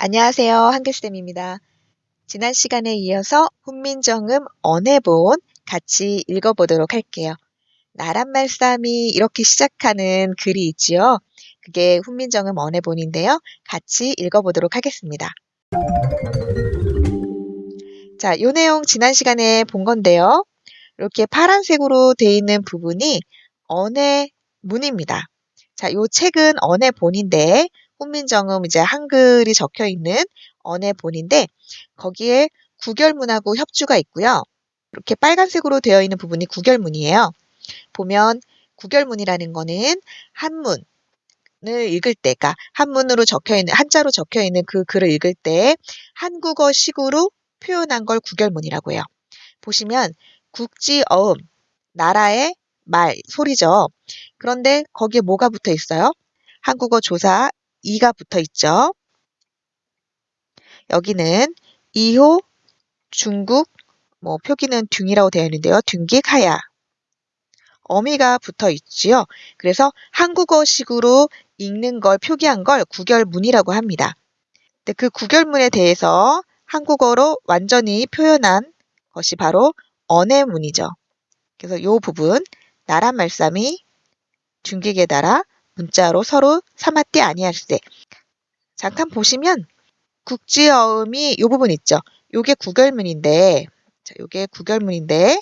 안녕하세요. 한글쌤입니다. 지난 시간에 이어서 훈민정음 언해본 같이 읽어보도록 할게요. 나란 말싸움이 이렇게 시작하는 글이 있지요. 그게 훈민정음 언해본인데요. 같이 읽어보도록 하겠습니다. 자, 요 내용 지난 시간에 본 건데요. 이렇게 파란색으로 되어 있는 부분이 언해문입니다. 자, 요 책은 언해본인데 훈민정음 이제 한글이 적혀 있는 언해본인데 거기에 구결문하고 협주가 있고요. 이렇게 빨간색으로 되어 있는 부분이 구결문이에요. 보면 구결문이라는 거는 한문 을 읽을 때, 그러니까 한문으로 적혀 있는 한자로 적혀 있는 그 글을 읽을 때 한국어식으로 표현한 걸 구결문이라고 해요. 보시면 국지어음 나라의 말 소리죠. 그런데 거기에 뭐가 붙어 있어요? 한국어 조사 이가 붙어 있죠. 여기는 이호 중국 뭐 표기는 둥이라고 되어 있는데요. 둥기하야 어미가 붙어 있지요. 그래서 한국어식으로 읽는 걸 표기한 걸 구결문이라고 합니다. 근데 그 구결문에 대해서 한국어로 완전히 표현한 것이 바로 언해문이죠. 그래서 이 부분 나란 말씀이 둥기에 따라 문자로 서로 삼았디 아니할세. 잠깐 보시면 국지어음이 이 부분 있죠. 요게 구결문인데 자, 요게 구결문인데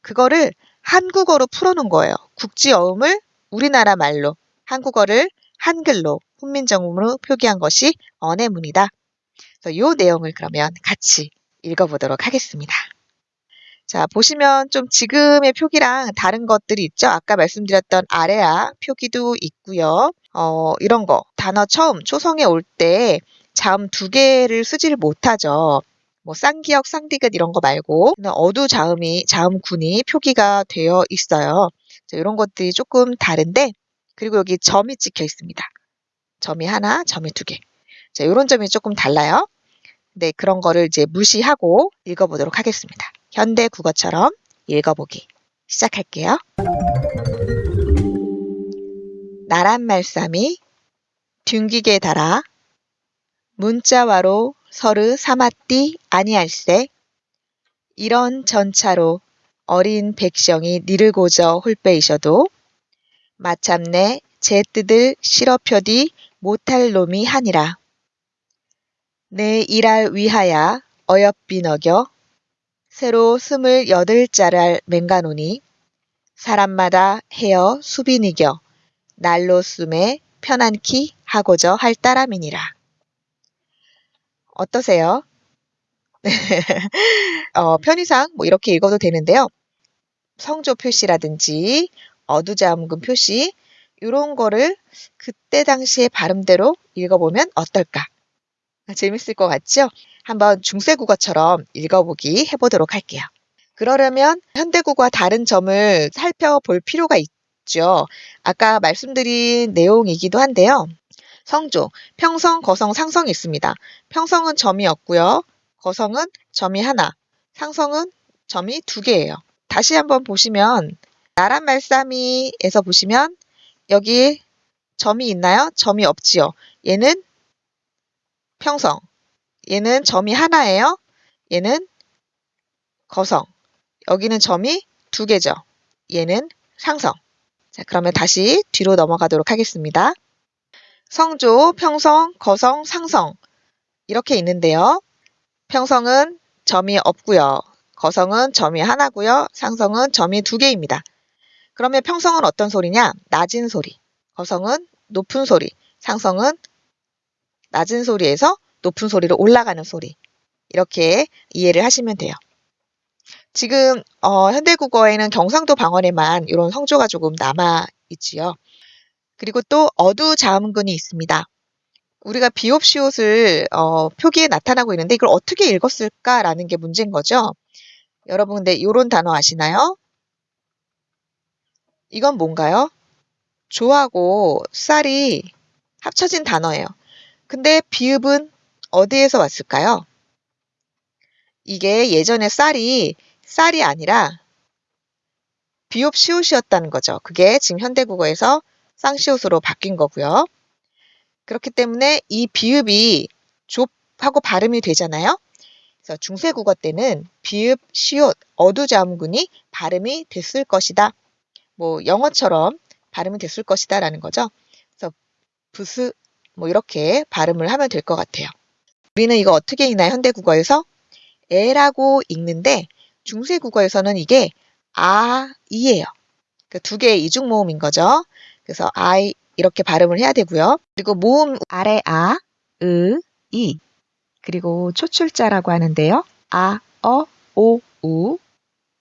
그거를 한국어로 풀어놓은 거예요. 국지어음을 우리나라 말로 한국어를 한글로 훈민정음으로 표기한 것이 언해문이다. 요 내용을 그러면 같이 읽어보도록 하겠습니다. 자, 보시면 좀 지금의 표기랑 다른 것들이 있죠. 아까 말씀드렸던 아래아 표기도 있고요. 어, 이런 거 단어 처음 초성에 올 때 자음 두 개를 쓰지를 못하죠. 뭐 쌍기역, 쌍디귿 이런 거 말고 어두 자음이 자음군이 표기가 되어 있어요. 자, 이런 것들이 조금 다른데 그리고 여기 점이 찍혀 있습니다. 점이 하나, 점이 두 개. 자, 이런 점이 조금 달라요. 네, 그런 거를 이제 무시하고 읽어보도록 하겠습니다. 현대 국어처럼 읽어보기 시작할게요. 나란 말싸미 둥기게 달아 문자와로 서르 삼았디 아니할세 이런 전차로 어린 백성이 니를 고저 홀빼이셔도 마참내 제 뜻을 실어펴디 못할 놈이 하니라. 내 일할 위하야 어여삐 너겨 새로 스물여덟 자랄 맹가노니 사람마다 헤어 수빈이겨 날로 숨에 편안키 하고저 할 따람이니라. 어떠세요? 어, 편의상 뭐 이렇게 읽어도 되는데요. 성조 표시라든지 어두자음금 표시 이런 거를 그때 당시의 발음대로 읽어보면 어떨까? 재밌을 것 같죠? 한번 중세 국어처럼 읽어보기 해보도록 할게요. 그러려면 현대 국어와 다른 점을 살펴볼 필요가 있죠. 아까 말씀드린 내용이기도 한데요. 성조, 평성, 거성, 상성이 있습니다. 평성은 점이 없고요. 거성은 점이 하나, 상성은 점이 두 개예요. 다시 한번 보시면 나란 말싸미에서 보시면 여기 점이 있나요? 점이 없지요. 얘는 평성, 얘는 점이 하나예요. 얘는 거성, 여기는 점이 두 개죠. 얘는 상성. 자, 그러면 다시 뒤로 넘어가도록 하겠습니다. 성조, 평성, 거성, 상성 이렇게 있는데요. 평성은 점이 없고요. 거성은 점이 하나고요. 상성은 점이 두 개입니다. 그러면 평성은 어떤 소리냐? 낮은 소리. 거성은 높은 소리. 상성은 낮은 소리에서 높은 소리로 올라가는 소리. 이렇게 이해를 하시면 돼요. 지금 어, 현대국어에는 경상도 방언에만 이런 성조가 조금 남아 있지요. 그리고 또 어두 자음근이 있습니다. 우리가 비옵시옷을 어, 표기에 나타나고 있는데 이걸 어떻게 읽었을까라는 게 문제인 거죠. 여러분 근데 이런 단어 아시나요? 이건 뭔가요? 조하고 쌀이 합쳐진 단어예요. 근데 비읍은 어디에서 왔을까요? 이게 예전에 쌀이 쌀이 아니라 비옵 시옷이었다는 거죠. 그게 지금 현대국어에서 쌍시옷으로 바뀐 거고요. 그렇기 때문에 이 비읍이 좁하고 발음이 되잖아요. 그래서 중세국어 때는 비읍, 시옷, 어두자음군이 발음이 됐을 것이다. 뭐 영어처럼 발음이 됐을 것이다 라는 거죠. 그래서 부스 뭐 이렇게 발음을 하면 될 것 같아요. 우리는 이거 어떻게 읽나요? 현대국어에서 에라고 읽는데 중세국어에서는 이게 아, 이예요. 그두 개의 이중 모음인 거죠. 그래서 I 이렇게 발음을 해야 되고요. 그리고 모음 아래 아, 으, 이 그리고 초출자라고 하는데요. 아, 어, 오, 우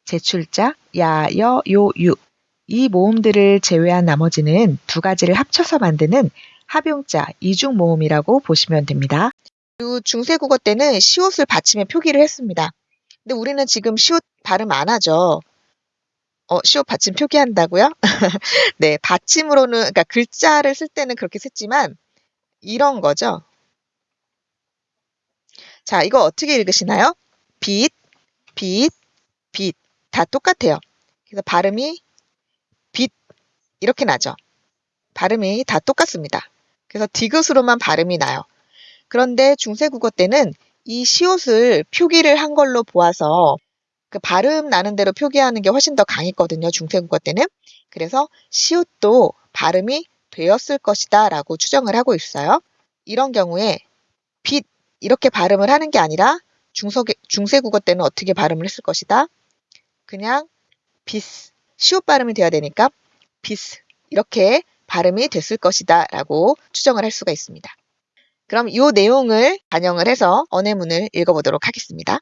제출자 야, 여, 요, 유 이 모음들을 제외한 나머지는 두 가지를 합쳐서 만드는 합용자 이중 모음이라고 보시면 됩니다. 중세국어 때는 시옷을 받침에 표기를 했습니다. 근데 우리는 지금 시옷 발음 안 하죠. 어, 시옷 받침 표기한다고요? 네, 받침으로는 그러니까 글자를 쓸 때는 그렇게 썼지만 이런 거죠. 자, 이거 어떻게 읽으시나요? 빛, 빛, 빛. 다 똑같아요. 그래서 발음이 빛 이렇게 나죠. 발음이 다 똑같습니다. 그래서 디귿으로만 발음이 나요. 그런데 중세국어 때는 이 시옷을 표기를 한 걸로 보아서 그 발음 나는 대로 표기하는 게 훨씬 더 강했거든요. 중세국어 때는. 그래서 시옷도 발음이 되었을 것이다 라고 추정을 하고 있어요. 이런 경우에 빛 이렇게 발음을 하는 게 아니라 중석에, 중세국어 때는 어떻게 발음을 했을 것이다. 그냥 비스 시옷 발음이 돼야 되니까 비스 이렇게 발음이 됐을 것이다 라고 추정을 할 수가 있습니다. 그럼 이 내용을 반영을 해서 언해문을 읽어보도록 하겠습니다.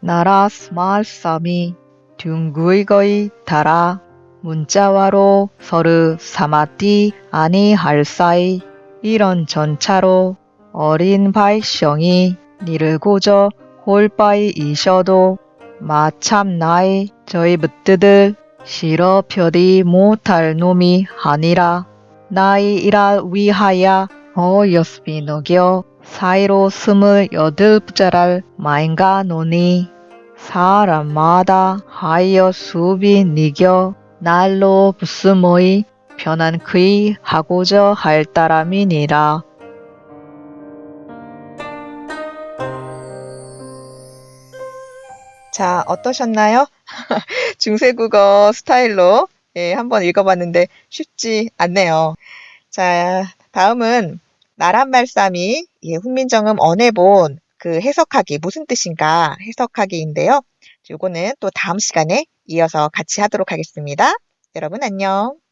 나라 스말삼이 둥구이거이 달아 문자와로 서르 사마띠 아니 할 사이 이런 전차로 어린 발성이 니를 고저 홀바이 이셔도 마참 나이 저희 묻드들 싫어 표디 못할 놈이 아니라 나이이라 위하여 어여스비 너겨 사이로 스물 여덟 부자랄 마인가 노니 사람마다 하여 수비 니겨 날로 부스모이 편한 그이 하고자 할 따람이니라. 자, 어떠셨나요? 중세국어 스타일로 예, 한번 읽어봤는데 쉽지 않네요. 자, 다음은 나란 말싸미 예, 훈민정음 언해본 그 해석하기 무슨 뜻인가 해석하기인데요. 요거는 또 다음 시간에 이어서 같이 하도록 하겠습니다. 여러분 안녕.